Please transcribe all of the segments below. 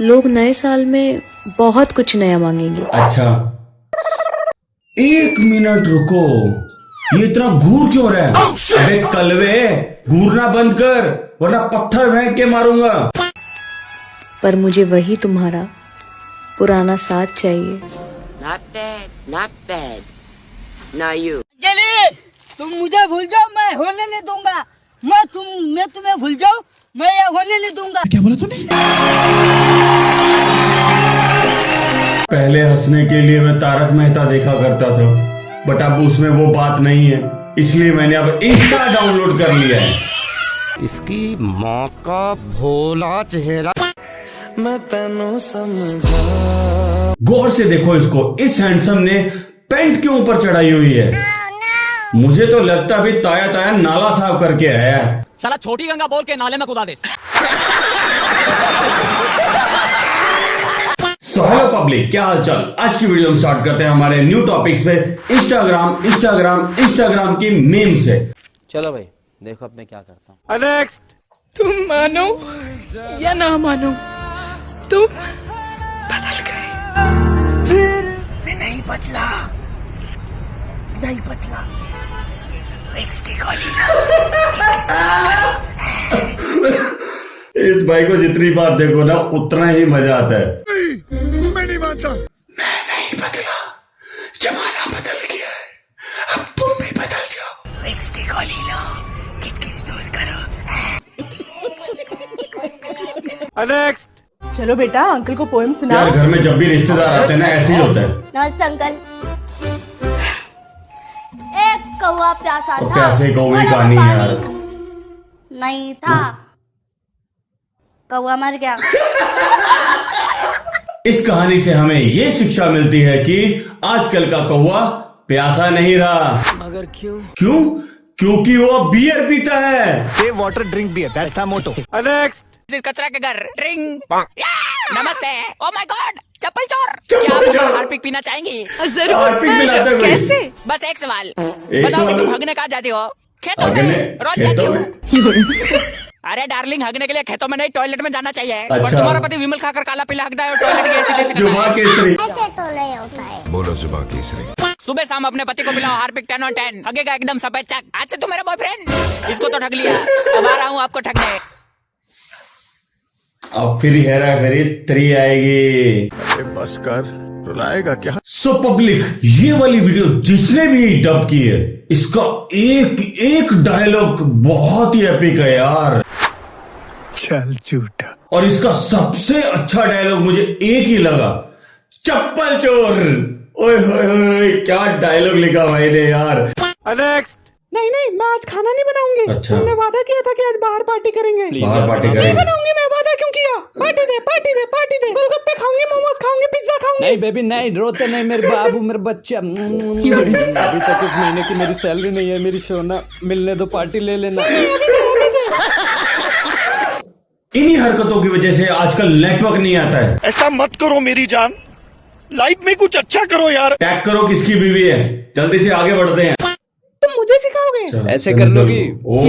लोग नए साल में बहुत कुछ नया मांगेंगे। अच्छा। एक मिनट रुको। ये इतना घूर क्यों रहा है? अबे कलवे घूरना बंद कर वरना पत्थर फेंक के मारूँगा। पर मुझे वही तुम्हारा पुराना साथ चाहिए। Not bad, not bad. Now you. चलिए तुम मुझे भूल जाओ मैं होने नहीं दूँगा। मैं तुम मैं तुम्हें भूल जाऊँ मैं ये होने नहीं दूँगा। पहले हंसने के लिए मैं तारक मेहता देखा करता था बट अब उसमें वो बात नहीं है। इसलिए मैंने अब इंस्टा डाउनलोड कर लिया है। इसकी माँ का भोला चेहरा। मैं तनु समझा। गौर से देखो इसको इस हैंडसम ने पेंट के ऊपर चढ़ाई हुई है। मुझे तो लगता भी ताया ताया नाला साफ़ करके आया है। साला छोटी गंगा बोल के नाले में कुदा दे सो हेलो पब्लिक क्या हाल चाल आज की वीडियो हम स्टार्ट करते हैं हमारे न्यू टॉपिक्स पे इंस्टाग्राम इंस्टाग्राम इंस्टाग्राम की मीम से। चलो भाई देखो अब मैं क्या करता हूँ। तुम मानो या ना मानो तुम बदल गए। फिर मैं नहीं बदला। नहीं बदला। इस भाई को जितनी बार देखो ना उतना ही मज़ा आता है। मैं नहीं मानता मैं नहीं बदला। जमाना बदल गया है। अब तुम भी बदल जाओ। की गोली ना चलो बेटा अंकल को पोएम यार घर में जब भी रिश्तेदार आते हैं ना ऐसे ही होता है। नमस्ते अंकल एक कौआ प्यासा था। प्यासे कौवे कहानी यार। नहीं था। कौआ मर गया। इस कहानी से हमें ये शिक्षा मिलती है कि आजकल का कौवा प्यासा नहीं रहा। मगर क्यों? क्यों? क्योंकि वो बियर पीता है। ये वाटर ड्रिंक भी है दैट्स मोटो कचरा के घर। ड्रिंक नमस्ते। ओ माय गॉड चप्पल चोर। चप्पल चोर। हार्पिक पीना चाहेंगी? हार्पिक मिलाते हुए कैसे? बस एक सवाल। बताओ सवाल। कि तुम हगने कहाँ जाती हो? खेतों में? रोज जाती हो? अरे डार्लिंग हगने के लिए खेतों में नहीं टॉयलेट में जाना चाहिए। अच्छा। पर तुम्हारा पति विमल खाकर काला पीला हकदा है और टॉयलेट की ऐसी तैसी जुबा केसरी। ऐसे तो नहीं होता है। सुबह शाम अपने पति को पिलाओ हार्पिक टेन और टेन। हगेगा एकदम सफ़ेद चक। आज से तू मेरा बॉयफ्रेंड इसको तो ठग लिया। अब आ रहा हूँ आपको ठगने। अब फिर हेरा फेरी थ्री आएगी। बस कर। रुलाएगा क्या? सो पब्लिक ये वाली वीडियो जिसने भी डब की है इसका एक एक डायलॉग बहुत ही एपिक है यार। चल झूठा। और इसका सबसे अच्छा डायलॉग मुझे एक ही लगा। चप्पल चोर। ओए होए होए क्या डायलॉग लिखा भाई ने यार। नेक्स्ट नहीं नहीं मैं आज खाना नहीं बनाऊँगी। अच्छा। तुमने वादा किया था कि आज बाहर पार्टी करेंगे। बाहर पार्टी करेंगे। नहीं बनाऊँगी मैं वादा क्यों किया? पार्टी दे पार्टी दे पार्टी दे। गोलगप्पे खाऊँगी मोमोज खाऊँगी पिज्जा खाऊँगी। नहीं बेबी नहीं रोते नहीं मेरे बाबू मेरे बच्चा। अभी तक इस महीने की मेरी सैलरी नहीं है मेरी सोना मिलने दो पार्टी ले लेना। इन्हीं हरकतों की वजह से आजकल नेटवर्क नहीं आता है। ऐसा मत करो मेरी जान। लाइफ में कुछ अच्छा करो यार। टैग करो किसकी बीवी है। जल्दी से आगे बढ़ते हैं। तुम मुझे सिखाओगे? ऐसे कर लोगी? ओ।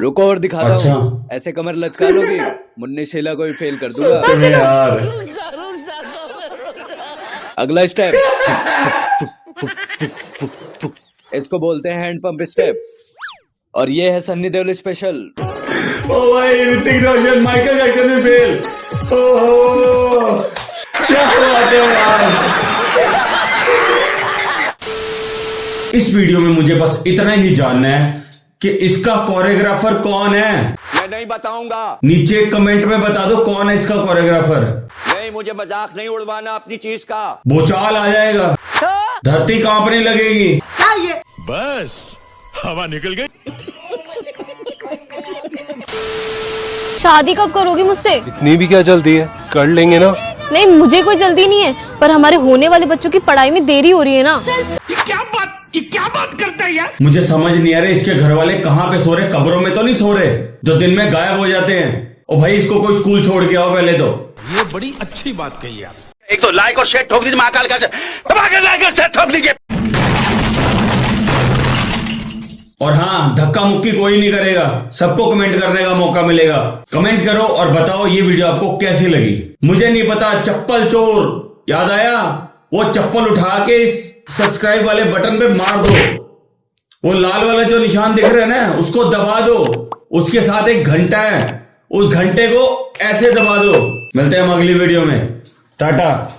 रुको और दिखाता अच्छा। हूँ ऐसे कमर लचका लोगी मुन्नी शीला को भी फेल कर दूँगा। यार। अगला स्टेप इसको बोलते हैं हैंड पंप स्टेप और ये है सन्नी देओल स्पेशल ओ भाई ऋतिक रोशन माइकल जैक्सन में फेल ओहो क्या बात है यार। इस वीडियो में मुझे बस इतना ही जानना है कि इसका कोरियोग्राफर कौन है। मैं नहीं बताऊँगा। नीचे कमेंट में बता दो कौन है इसका कोरियोग्राफर नहीं मुझे मज़ाक नहीं उड़वाना अपनी चीज़ का। भूचाल आ जाएगा। धरती कांपने लगेगी। बस हवा निकल गई। शादी कब करोगी मुझसे? इतनी भी क्या जल्दी है? कर लेंगे ना। नहीं मुझे कोई जल्दी नहीं है पर हमारे होने वाले बच्चों की पढ़ाई में देरी हो रही है ना। ये क्या बात ये क्या बात करता है यार? मुझे समझ नहीं आ रहा इसके घर वाले कहाँ पे सो रहे कब्रों में तो नहीं सो रहे? जो दिन में गायब हो जाते हैं। ओ भाई इसको कोई स्कूल छोड़ के आओ पहले तो। ये बड़ी अच्छी बात कही आप एक तो लाइक और शेयर ठोक दीजिए महाकाल का लाइक और शेयर ठोक दीजिए। और हाँ धक्का मुक्की कोई नहीं करेगा। सबको कमेंट करने का मौका मिलेगा। कमेंट करो और बताओ ये वीडियो आपको कैसी लगी। मुझे नहीं पता, चप्पल चोर। याद आया? वो चप्पल उठा के इस सब्सक्राइब वाले बटन पे मार दो। वो लाल वाला जो निशान दिख रहा है ना, उसको दबा दो। उसके साथ एक घंटा है। उस घंटे को ऐसे दबा दो। मिलते हैं हम अगली वीडियो में। टाटा।